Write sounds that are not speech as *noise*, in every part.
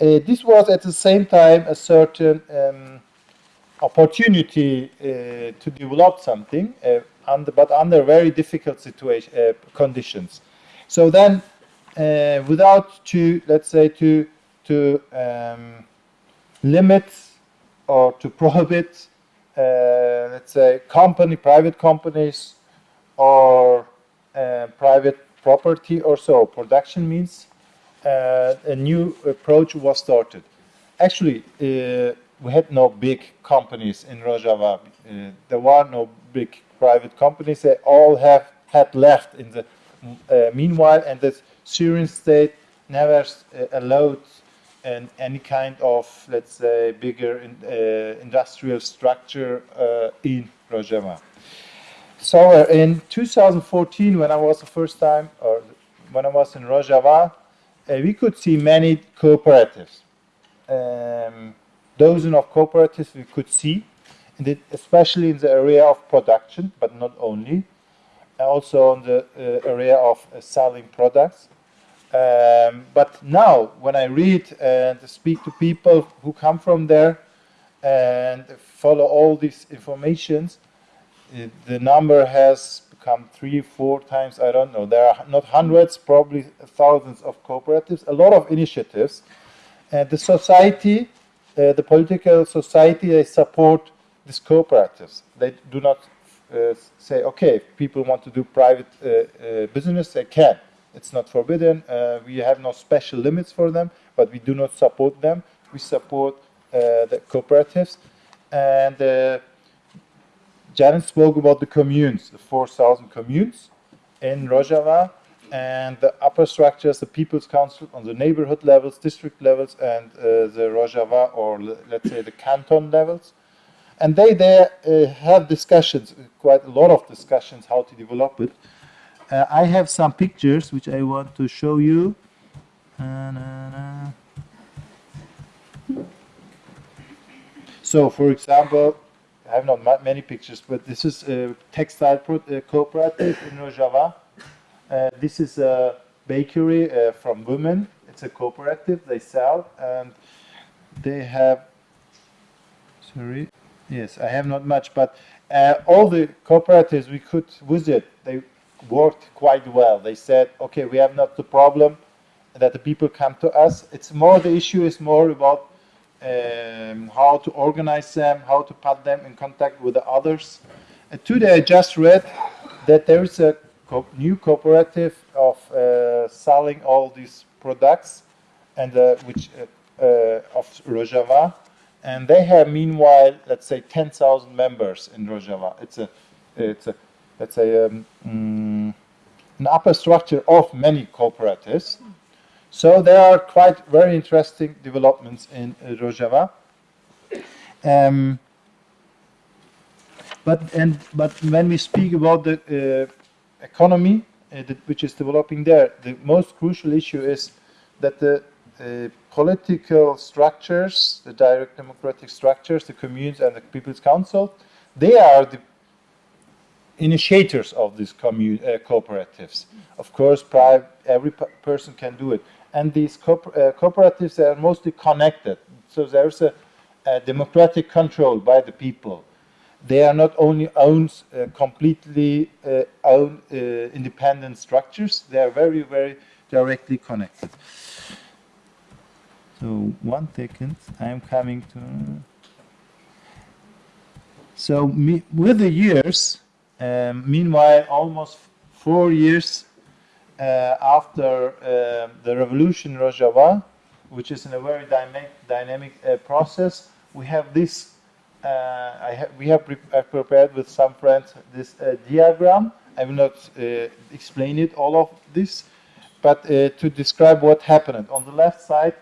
uh, this was at the same time a certain um, opportunity uh, to develop something, uh, under, but under very difficult situation uh, conditions. So then, uh, without to let's say to to um, limit or to *laughs* prohibit, uh, let's say company, private companies, or private property or so, production means a new approach was started. Actually we had no big companies in Rojava. Uh, there were no big private companies. They all have had left in the uh, meanwhile, and the Syrian state never uh, allowed an, any kind of, let's say, bigger in, uh, industrial structure uh, in Rojava. So uh, in 2014, when I was the first time, or when I was in Rojava, we could see many cooperatives. Um, dozen of cooperatives we could see, especially in the area of production, but not only, also in the uh, area of uh, selling products. Um, but now, when I read and speak to people who come from there and follow all these informations, uh, the number has become three, four times, I don't know. There are not hundreds, probably thousands of cooperatives, a lot of initiatives. And the society uh, the political society, they support these cooperatives. They do not uh, say, okay, if people want to do private uh, uh business, they can. It's not forbidden. Uh, we have no special limits for them, but we do not support them. We support uh, the cooperatives. And Janet spoke about the communes, the 4,000 communes in Rojava and the upper structures, the People's Council on the neighborhood levels, district levels, and uh, the Rojava or let's say the canton levels. And they there uh, have discussions, quite a lot of discussions, how to develop it. Uh, I have some pictures which I want to show you. So, for example, I have not many pictures, but this is a textile cooperative in Rojava uh, this is a bakery uh, from women. It's a cooperative. They sell and they have. Sorry. Yes, I have not much, but uh, all the cooperatives we could visit, they worked quite well. They said, okay, we have not the problem that the people come to us. It's more the issue is more about um, how to organize them, how to put them in contact with the others. And today I just read that there is a co new cooperative of uh, selling all these products and uh, which uh, uh, of Rojava, and they have meanwhile, let's say, 10,000 members in Rojava. It's a, it's a, let's say, um, mm, an upper structure of many cooperatives. So there are quite very interesting developments in uh, Rojava. Um, but and but when we speak about the uh, economy uh, which is developing there, the most crucial issue is that the uh, political structures, the direct democratic structures, the communes and the People's Council, they are the initiators of these uh, cooperatives. Of course, every person can do it. And these co uh, cooperatives are mostly connected. So there's a, a democratic control by the people they are not only owned uh, completely uh, own uh, independent structures, they are very, very directly connected. So one second, I am coming to. So me, with the years, um, meanwhile, almost four years after uh, the revolution in Rojava, which is in a very dynamic, dynamic uh, process, we have this uh, ha we have pre prepared with some friends this uh, diagram. I will not uh, explain it, all of this, but to describe what happened. On the left side,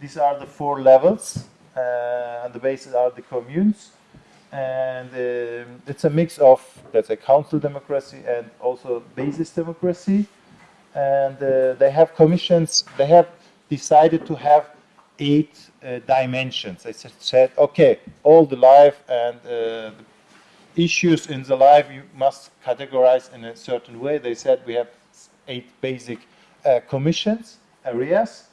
these are the four levels, and the bases are the communes and um, it's a mix of let's say council democracy and also basis democracy and uh, they have commissions they have decided to have eight uh, dimensions. They said, okay, all the life and uh, the issues in the life you must categorize in a certain way. They said we have eight basic uh, commissions, areas,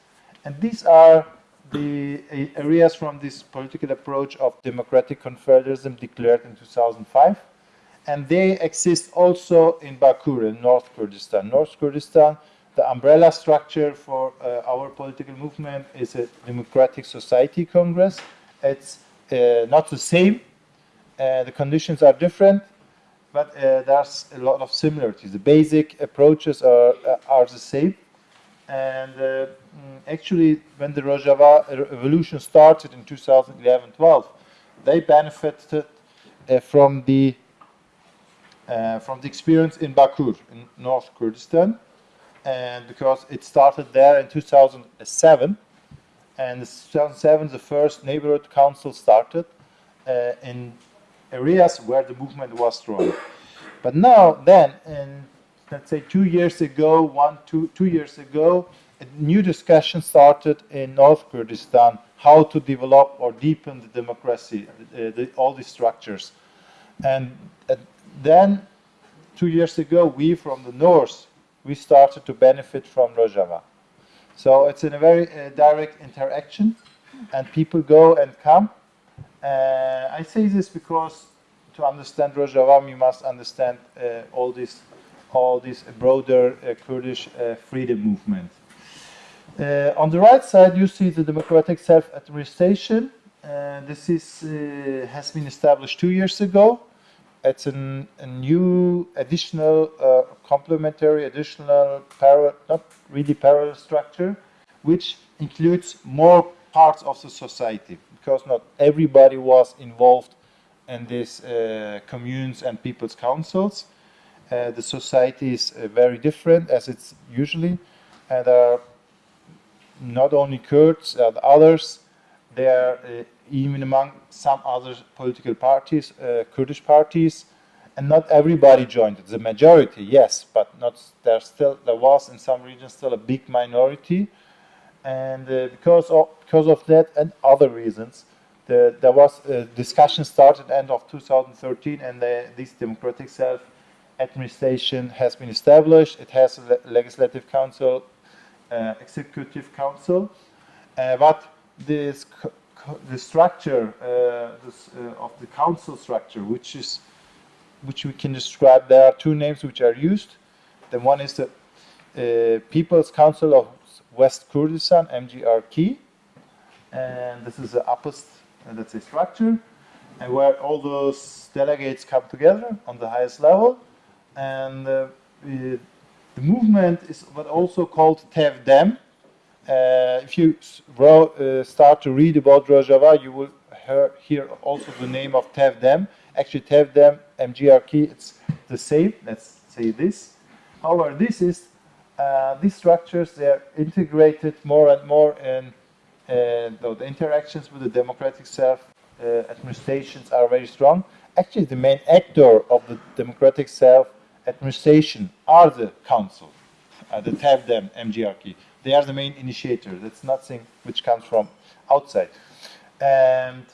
and these are the areas from this political approach of democratic confederalism declared in 2005 and they exist also in Bakur in North Kurdistan. North Kurdistan, the umbrella structure for uh, our political movement is a Democratic Society Congress. It's uh, not the same, uh, the conditions are different, but uh, there's a lot of similarities. The basic approaches are, uh, are the same. And uh, mm, actually, when the Rojava revolution started in 2011-12, they benefited from the from the experience in Bakur in North Kurdistan, and because it started there in 2007, and 2007 the first neighborhood council started uh, in areas where the movement was strong. But now, then, in let's say two years ago, one, two, two years ago, a new discussion started in North Kurdistan how to develop or deepen the democracy, uh, the, all these structures. And uh, then, two years ago, we from the north, we started to benefit from Rojava. So it's in a very uh, direct interaction, and people go and come. Uh, I say this because to understand Rojava, we must understand uh, all this, all this broader uh, Kurdish uh, freedom movement. Uh, on the right side, you see the democratic self-administration. this is, has been established two years ago it's an, a new additional uh, complementary additional parallel not really parallel structure which includes more parts of the society because not everybody was involved in these uh, communes and people's councils. Uh, the society is uh, very different as it's usually and are not only Kurds and others there uh, even among some other political parties, uh, Kurdish parties, and not everybody joined it. The majority, yes, but not there. Still, there was in some regions still a big minority, and uh, because of because of that and other reasons, the, there was a discussion started end of 2013, and the, this democratic self administration has been established. It has a legislative council, uh, executive council, uh, but this the structure uh, this, uh, of the council structure, which is which we can describe. There are two names which are used. The one is the uh, People's Council of West Kurdistan, MGRK, and this is the uppest, uh, that's a structure, and where all those delegates come together on the highest level, and uh, the movement is what also called TEVDEM, uh, if you uh, start to read about Rojava, you will hear, also the name of TEVDEM. Actually, TEVDEM, MGRK, it's the same. Let's say this. However, this is uh, these structures they're integrated more and more in uh, the interactions with the democratic self uh, administrations are very strong. Actually, the main actor of the democratic self administration are the council, uh, the TEVDEM, MGRK. They are the main initiator. That's nothing which comes from outside. And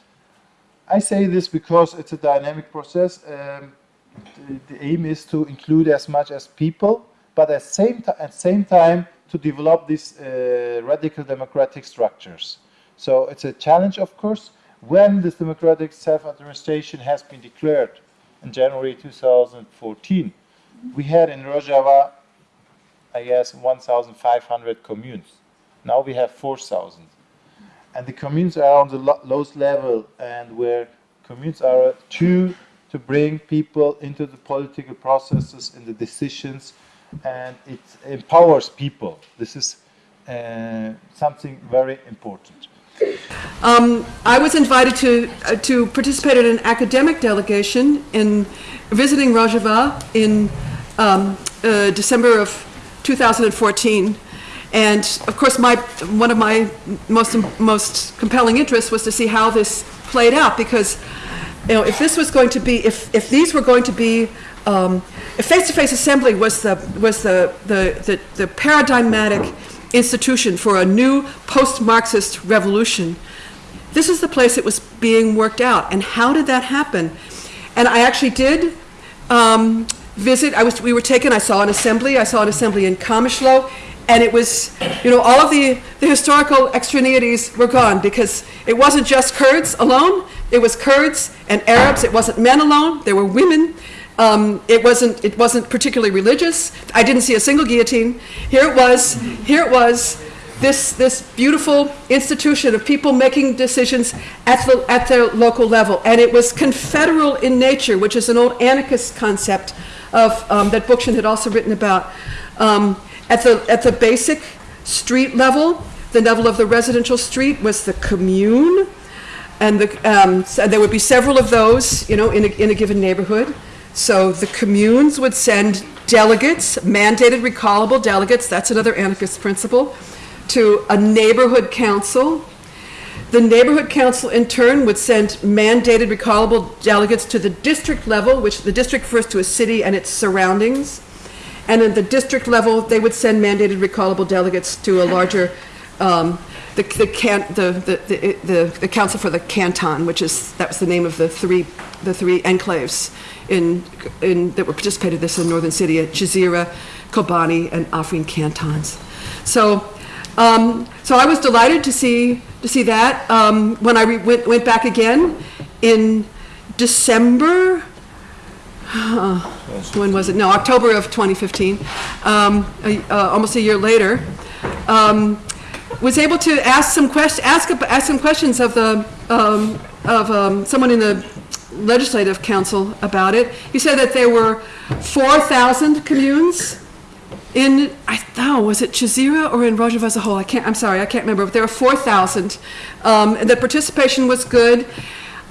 I say this because it's a dynamic process. Um, the, the, aim is to include as much as people, but at same at same time to develop these uh, radical democratic structures. So it's a challenge, of course. When this democratic self-administration has been declared in January 2014, we had in Rojava I guess, 1,500 communes. Now we have 4,000. And the communes are on the lowest level and where communes are to, to bring people into the political processes and the decisions and it empowers people. This is uh, something very important. Um, I was invited to uh, to participate in an academic delegation in visiting Rojava in um, uh, December of 2014. And of course, my, one of my most, most compelling interests was to see how this played out because you know, if this was going to be, if, if these were going to be, um, if face-to-face assembly was the, was the, the, the, the paradigmatic institution for a new post-Marxist revolution, this is the place it was being worked out. And how did that happen? And I actually did um, visit. I was, we were taken, I saw an assembly. I saw an assembly in Kamishlo. and it was, you know, all of the, the historical extraneities were gone because it wasn't just Kurds alone, it was Kurds and Arabs, it wasn't men alone, there were women. Um, it wasn't, it wasn't particularly religious. I didn't see a single guillotine. Here it was, here it was, this, this beautiful institution of people making decisions at the, at their local level. And it was confederal in nature, which is an old anarchist concept of, um, that Bookchin had also written about. Um, at the, at the basic street level, the level of the residential street was the commune. And the, um, so there would be several of those, you know, in a, in a given neighborhood. So the communes would send delegates, mandated recallable delegates, that's another anarchist principle, to a neighborhood council. The neighborhood council in turn would send mandated recallable delegates to the district level, which the district refers to a city and its surroundings. And at the district level, they would send mandated recallable delegates to a larger, um, the, the can, the, the, the, the, council for the canton, which is, that was the name of the three, the three enclaves in, in, that were participated in this in Northern city, Syria, Jazeera, Kobani, and Afrin cantons. So, um, so I was delighted to see, to see that. Um, when I went, went back again in December, *sighs* when was it? No, October of 2015, um, a- uh, almost a year later, um, was able to ask some quest, ask, ask some questions of the, um, of um, someone in the legislative council about it. He said that there were 4,000 communes in, I thought, was it Jazeera or in Rojava as a whole? I can't, I'm sorry, I can't remember, but there were 4,000. Um, the participation was good.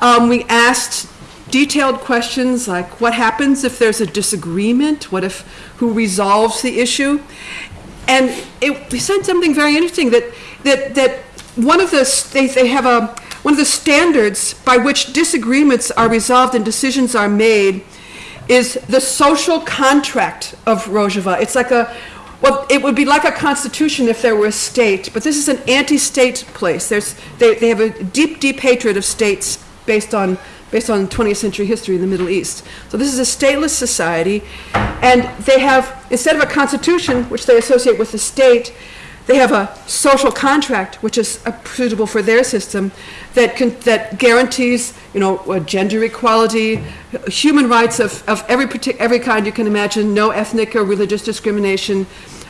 Um, we asked detailed questions like what happens if there's a disagreement? What if, who resolves the issue? And it, we said something very interesting that, that, that one of the, they, they have a, one of the standards by which disagreements are resolved and decisions are made is the social contract of Rojava. It's like a, well, it would be like a constitution if there were a state, but this is an anti-state place. There's, they, they have a deep, deep hatred of states based on, based on 20th century history in the Middle East. So this is a stateless society, and they have, instead of a constitution, which they associate with the state, they have a social contract, which is suitable for their system, that can, that guarantees, you know, gender equality, human rights of, of every every kind you can imagine, no ethnic or religious discrimination.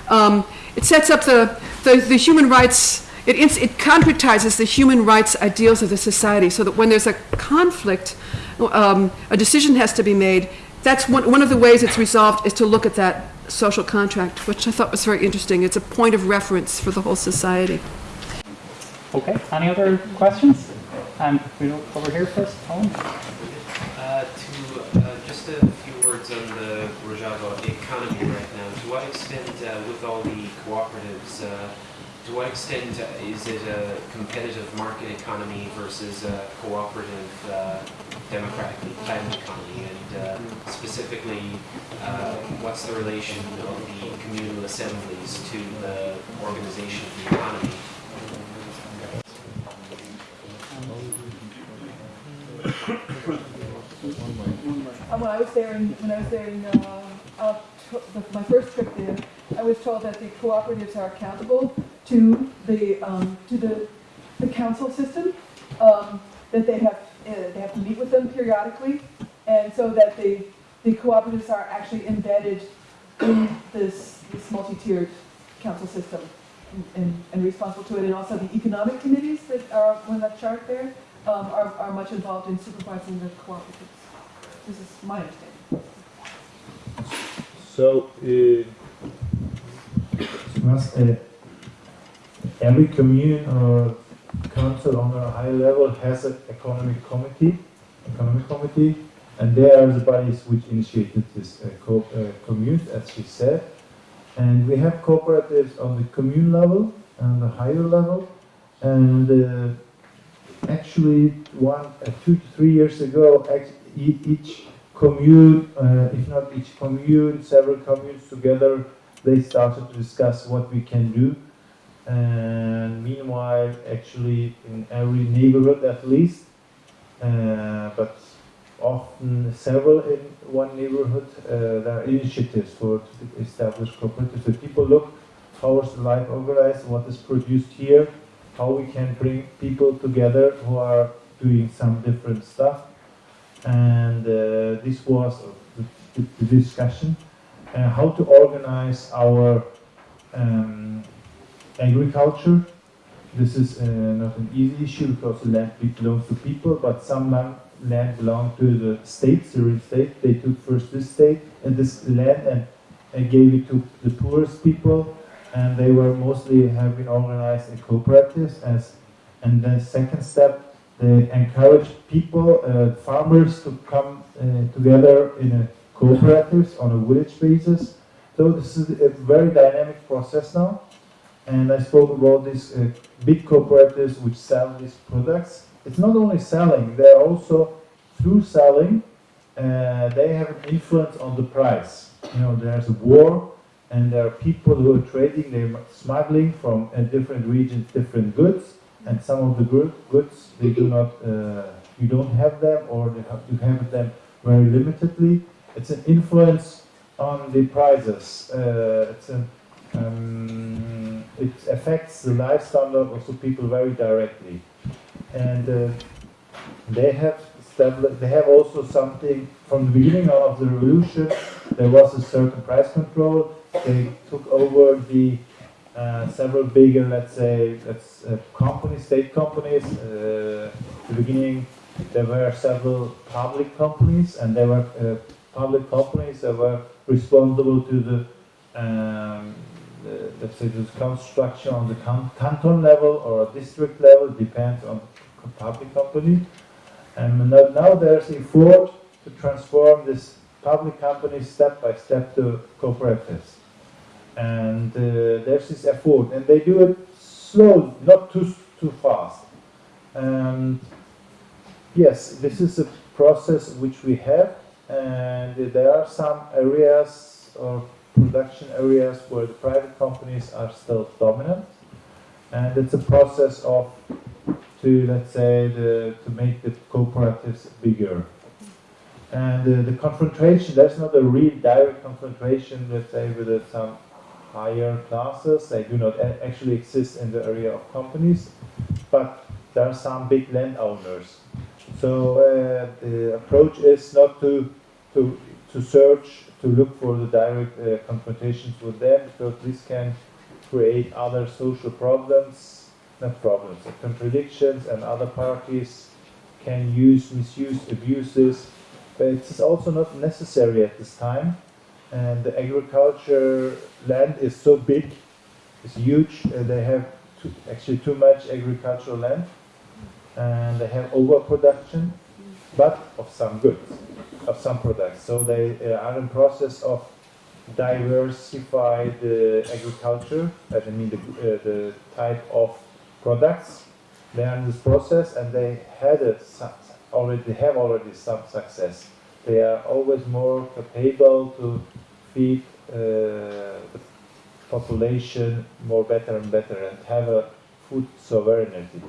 Um, it sets up the, the, the human rights. It, it concretizes the human rights ideals of the society, so that when there's a conflict, um, a decision has to be made. That's one, one of the ways it's resolved is to look at that social contract, which I thought was very interesting. It's a point of reference for the whole society. Okay, any other questions? And we will over here first, Colin. Uh, to uh, just a few words on the Rojava economy right now. To what extent, uh, with all the cooperatives, uh, to what extent uh, is it a competitive market economy versus a cooperative uh, democratically planned economy? And uh, specifically, uh, what's the relation of the communal assemblies to the organization of the economy? Uh, When I was there in, when I was there in, uh, uh, the- my first trip there, I was told that the cooperatives are accountable to the, um, to the, the council system, um, that they have, uh, they have to meet with them periodically, and so that the, the cooperatives are actually embedded in this, this multi-tiered council system and, and responsible to it, and also the economic committees that are on that chart there, um, are, are much involved in supervising the cooperatives. This is my understanding. So, uh, uh, every commune or council on a high level has an economic committee, economic committee, and they are the bodies which initiated this uh, co- uh, commune, as she said. And we have cooperatives on the commune level and the higher level, and uh, actually one, uh, two to three years ago, each commune, uh, if not each commune, several communes together, they started to discuss what we can do. And meanwhile, actually, in every neighborhood at least, uh, but often several in one neighborhood, uh, there are initiatives for to establish cooperatives. So people look how is the life organized, what is produced here, how we can bring people together who are doing some different stuff. And uh, this was the, the, the discussion, uh, how to organize our um, agriculture. This is uh, not an easy issue because the land belongs to people, but some land, belonged to the state, Syrian state. They took first this state and this land and, and gave it to the poorest people, and they were mostly have been organized in cooperatives. As and then second step, they encouraged people, uh, farmers, to come uh, together in a cooperatives on a village basis. So this is a very dynamic process now and I spoke about these uh, big cooperatives which sell these products. It's not only selling; they're also through selling, uh, they have an influence on the price. You know, there's a war, and there are people who are trading, they're smuggling from uh, different regions different goods, and some of the good goods they do not, uh, you don't have them, or have, you have them very limitedly. It's an influence on the prices. Uh, it's an um, it affects the life standard of the people very directly. And uh, they have they have also something from the beginning of the revolution. There was a certain price control. They took over the uh, several bigger, let's say, let's, uh, companies, state companies. Uh, the beginning, there were several public companies, and there were uh, public companies that were responsible to the um, the, let's say the construction on the canton level or a district level depends on public company. And now, now there's an effort to transform this public company step by step to cooperatives. And uh, there's this effort, and they do it slow, not too too fast. And yes, this is a process which we have, and there are some areas or production areas where the private companies are still dominant. And it's a process of, to let's say, the, to make the cooperatives bigger. And uh, the confrontation, there's not a real direct confrontation, let's say, with uh, some higher classes. They do not actually exist in the area of companies, but there are some big landowners. So uh, the approach is not to, to, to search to look for the direct uh, confrontations with them because this can create other social problems, not problems, contradictions, and other parties can use, misuse, abuses. But it's also not necessary at this time. And the agriculture land is so big, it's huge. Uh, they have too, actually too much agricultural land, and they have overproduction, but of some goods of some products. So they uh, are in process of diversify the agriculture, I mean the, uh, the type of products. They are in this process and they had a, already have already some success. They are always more capable to feed uh, the population more better and better and have a food sovereignty.